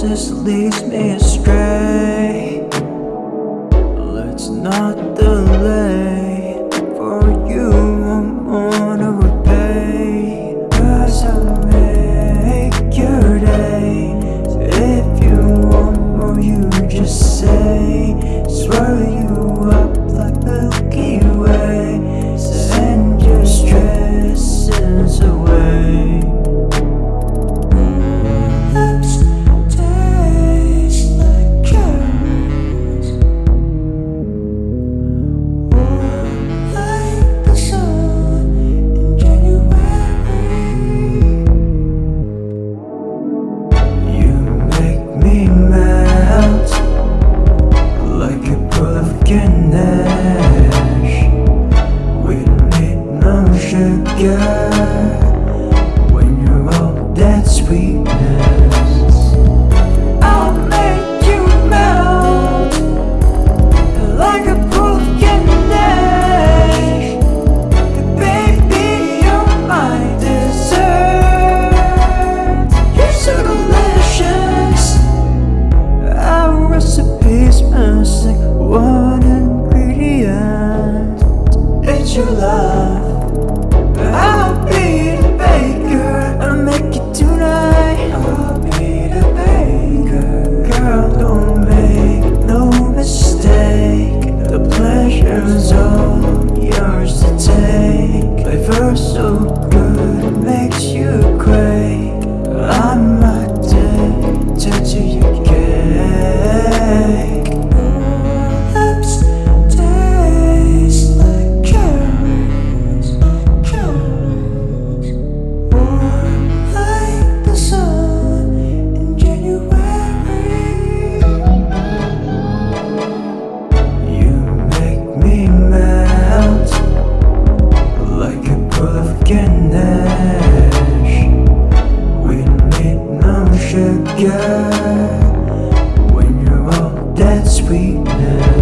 just leads me astray. Let's not delay need sweetness.